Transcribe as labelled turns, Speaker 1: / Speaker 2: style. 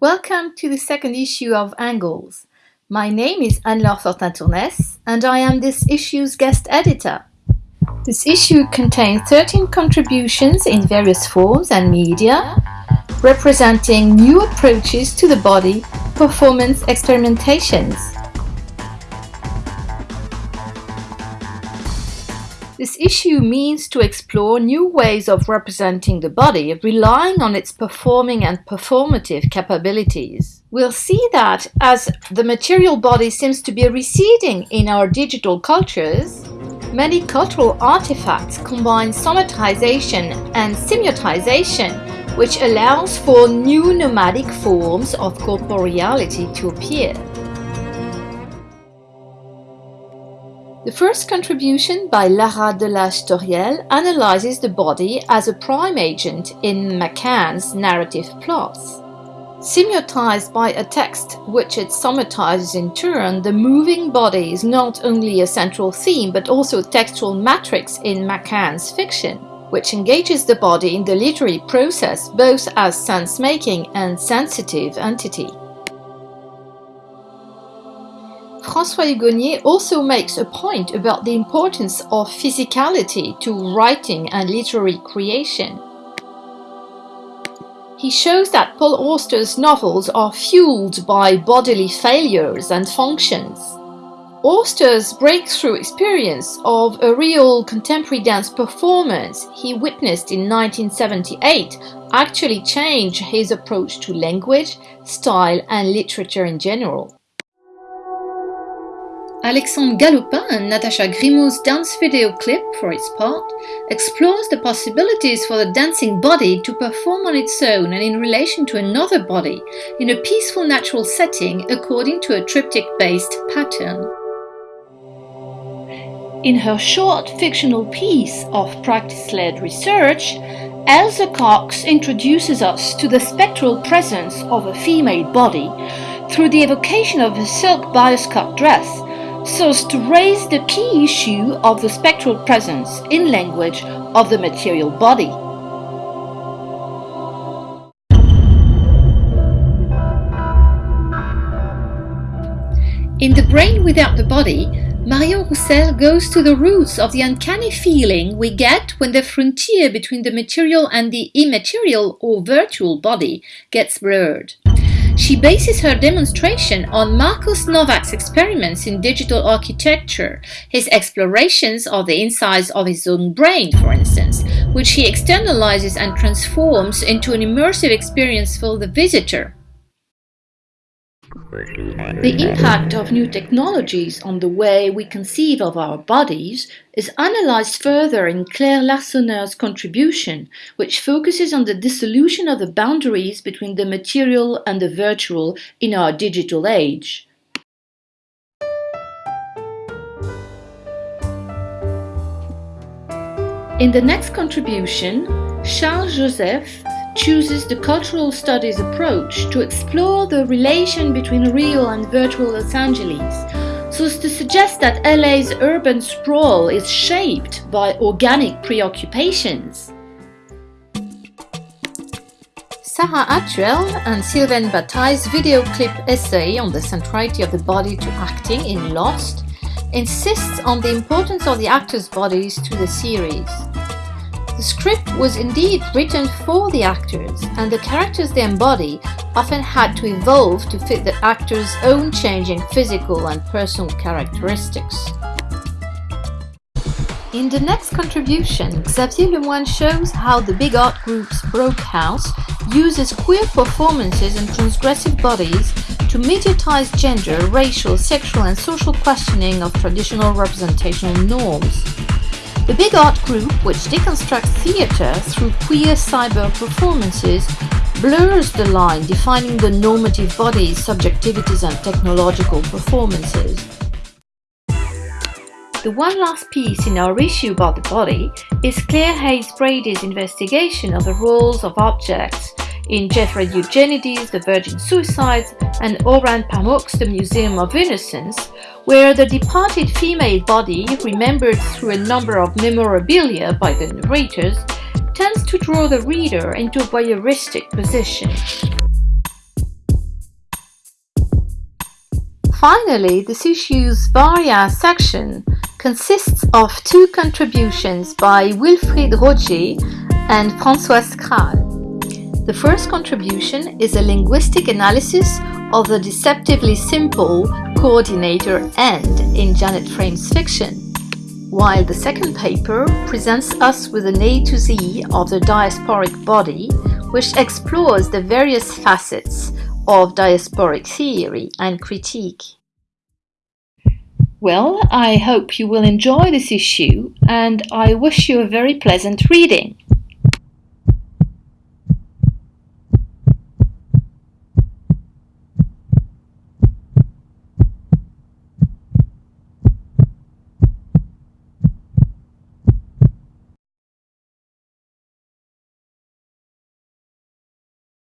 Speaker 1: Welcome to the second issue of Angles. My name is Anne-Laure Fortin-Tournès and I am this issue's guest editor. This issue contains 13 contributions in various forms and media, representing new approaches to the body, performance experimentations. This issue means to explore new ways of representing the body, relying on its performing and performative capabilities. We'll see that as the material body seems to be receding in our digital cultures, many cultural artifacts combine somatization and semiotization, which allows for new nomadic forms of corporeality to appear. The first contribution by Lara Delage-Toriel analyzes the body as a prime agent in McCann's narrative plots. Semiotized by a text which it somatizes in turn, the moving body is not only a central theme but also a textual matrix in McCann's fiction, which engages the body in the literary process both as sense-making and sensitive entity. François Hugonnier also makes a point about the importance of physicality to writing and literary creation. He shows that Paul Auster's novels are fueled by bodily failures and functions. Auster's breakthrough experience of a real contemporary dance performance he witnessed in 1978 actually changed his approach to language, style and literature in general. Alexandre Galopin and Natasha Grimaud's dance video clip, for its part, explores the possibilities for the dancing body to perform on its own and in relation to another body, in a peaceful natural setting according to a triptych-based pattern. In her short fictional piece of practice-led research, Elsa Cox introduces us to the spectral presence of a female body through the evocation of a silk bioscope dress so as to raise the key issue of the spectral presence in language of the material body. In The Brain Without the Body, Marion Roussel goes to the roots of the uncanny feeling we get when the frontier between the material and the immaterial or virtual body gets blurred. She bases her demonstration on Marcos Novak's experiments in digital architecture, his explorations of the insides of his own brain, for instance, which he externalizes and transforms into an immersive experience for the visitor. The impact of new technologies on the way we conceive of our bodies is analyzed further in Claire Larsonneur's contribution, which focuses on the dissolution of the boundaries between the material and the virtual in our digital age. In the next contribution, Charles Joseph chooses the cultural studies approach to explore the relation between real and virtual Los Angeles, so as to suggest that LA's urban sprawl is shaped by organic preoccupations. Sarah Hatchuel and Sylvain Bataille's video clip essay on the centrality of the body to acting in Lost insists on the importance of the actors' bodies to the series. The script was indeed written for the actors, and the characters they embody often had to evolve to fit the actors' own changing physical and personal characteristics. In the next contribution, Xavier Lemoine shows how the big art group's Broke House uses queer performances and transgressive bodies to mediatize gender, racial, sexual and social questioning of traditional representational norms. The Big Art Group, which deconstructs theatre through queer cyber performances, blurs the line defining the normative bodies, subjectivities and technological performances. The one last piece in our issue about the body is Clare Hayes-Brady's investigation of the roles of objects in Jeffrey Eugenides' The Virgin Suicides and Orhan Pamuk's The Museum of Innocence, where the departed female body, remembered through a number of memorabilia by the narrators, tends to draw the reader into a voyeuristic position. Finally, this issue's Varia section consists of two contributions by Wilfrid Rotgé and Françoise Kral. The first contribution is a linguistic analysis of the deceptively simple coordinator AND in Janet Frame's fiction, while the second paper presents us with an A to Z of the diasporic body, which explores the various facets of diasporic theory and critique. Well, I hope you will enjoy this issue and I wish you a very pleasant reading.